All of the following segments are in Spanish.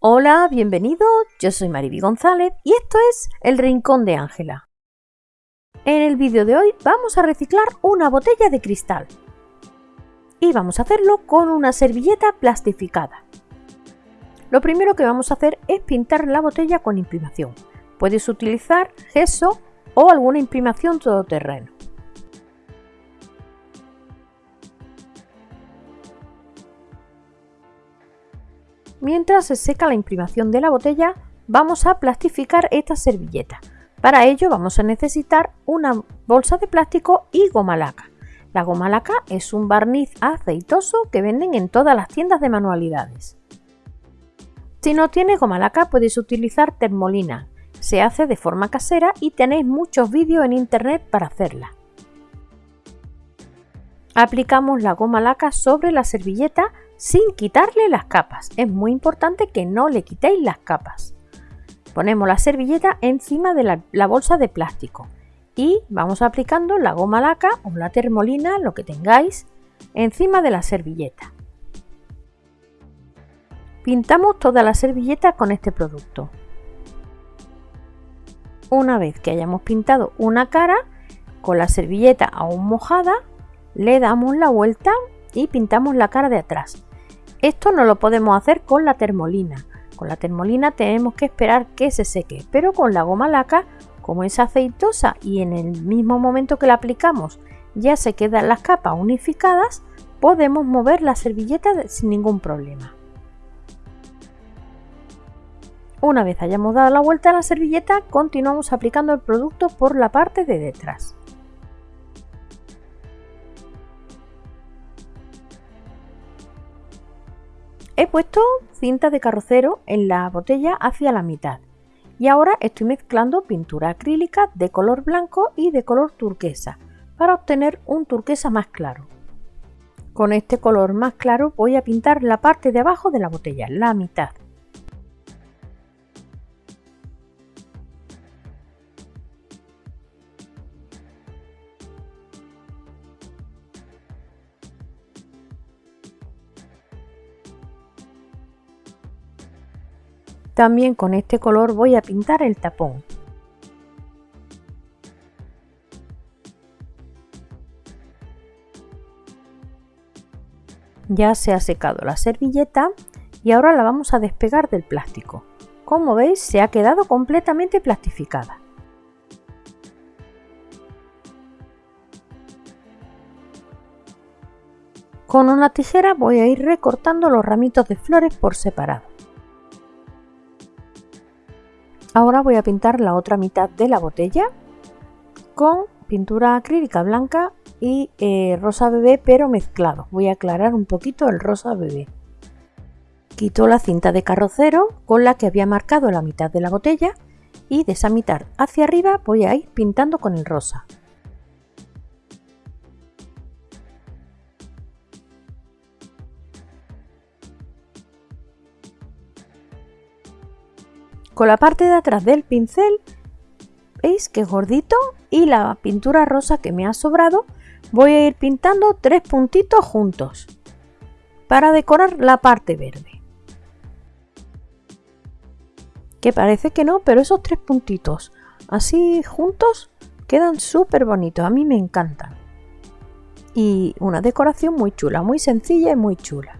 Hola, bienvenido, yo soy Mariby González y esto es El Rincón de Ángela. En el vídeo de hoy vamos a reciclar una botella de cristal y vamos a hacerlo con una servilleta plastificada. Lo primero que vamos a hacer es pintar la botella con imprimación. Puedes utilizar gesso o alguna imprimación todoterreno. Mientras se seca la imprimación de la botella, vamos a plastificar esta servilleta. Para ello vamos a necesitar una bolsa de plástico y goma laca. La goma laca es un barniz aceitoso que venden en todas las tiendas de manualidades. Si no tienes goma laca puedes utilizar termolina. Se hace de forma casera y tenéis muchos vídeos en internet para hacerla. Aplicamos la goma laca sobre la servilleta sin quitarle las capas. Es muy importante que no le quitéis las capas. Ponemos la servilleta encima de la, bolsa de plástico y vamos aplicando la goma laca o la termolina, lo que tengáis, encima de la servilleta. Pintamos toda la servilleta con este producto. Una vez que hayamos pintado una cara, con la servilleta aún mojada, le damos la vuelta y pintamos la cara de atrás. Esto no lo podemos hacer con la termolina. Con la termolina tenemos que esperar que se seque, pero con la goma laca, como es aceitosa y en el mismo momento que la aplicamos ya se quedan las capas unificadas, podemos mover la servilleta sin ningún problema. Una vez hayamos dado la vuelta a la servilleta, continuamos aplicando el producto por la parte de detrás. He puesto cinta de carrocero en la botella hacia la mitad y ahora estoy mezclando pintura acrílica de color blanco y de color turquesa para obtener un turquesa más claro. Con este color más claro voy a pintar la parte de abajo de la botella, la mitad. También con este color voy a pintar el tapón. Ya se ha secado la servilleta y ahora la vamos a despegar del plástico. Como veis se ha quedado completamente plastificada. Con una tijera voy a ir recortando los ramitos de flores por separado. Ahora voy a pintar la otra mitad de la botella con pintura acrílica blanca y eh, rosa bebé pero mezclado. Voy a aclarar un poquito el rosa bebé. Quito la cinta de carrocero con la que había marcado la mitad de la botella y de esa mitad hacia arriba voy a ir pintando con el rosa. Con la parte de atrás del pincel, veis que es gordito y la pintura rosa que me ha sobrado, voy a ir pintando tres puntitos juntos para decorar la parte verde. Que parece que no, pero esos tres puntitos así juntos quedan súper bonitos, a mí me encantan. Y una decoración muy chula, muy sencilla y muy chula.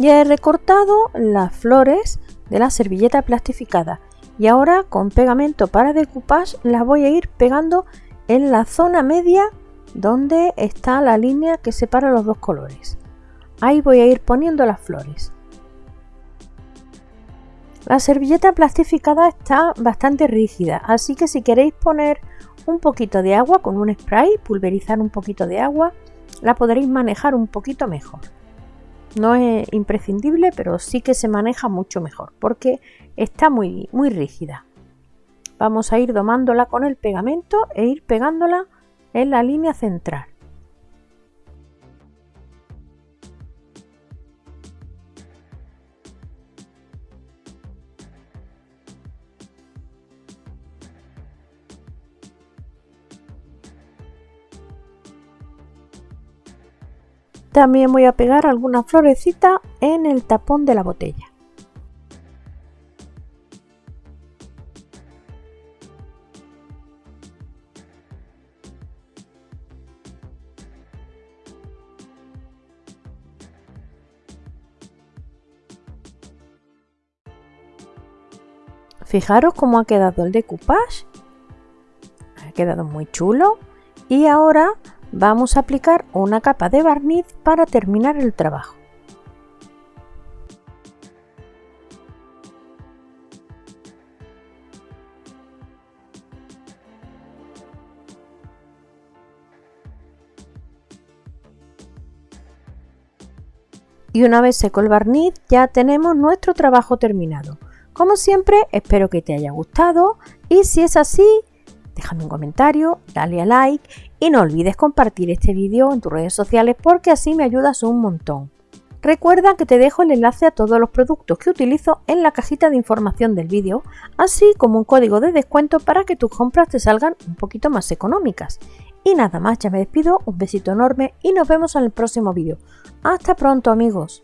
Ya he recortado las flores de la servilleta plastificada y ahora con pegamento para decoupage las voy a ir pegando en la zona media donde está la línea que separa los dos colores. Ahí voy a ir poniendo las flores. La servilleta plastificada está bastante rígida, así que si queréis poner un poquito de agua con un spray, pulverizar un poquito de agua, la podréis manejar un poquito mejor. No es imprescindible, pero sí que se maneja mucho mejor porque está muy, muy rígida. Vamos a ir domándola con el pegamento e ir pegándola en la línea central. También voy a pegar alguna florecita en el tapón de la botella. Fijaros cómo ha quedado el decoupage. Ha quedado muy chulo. Y ahora vamos a aplicar una capa de barniz para terminar el trabajo. Y una vez seco el barniz ya tenemos nuestro trabajo terminado. Como siempre, espero que te haya gustado y si es así, déjame un comentario, dale a like y no olvides compartir este vídeo en tus redes sociales porque así me ayudas un montón. Recuerda que te dejo el enlace a todos los productos que utilizo en la cajita de información del vídeo, así como un código de descuento para que tus compras te salgan un poquito más económicas. Y nada más, ya me despido, un besito enorme y nos vemos en el próximo vídeo. Hasta pronto amigos.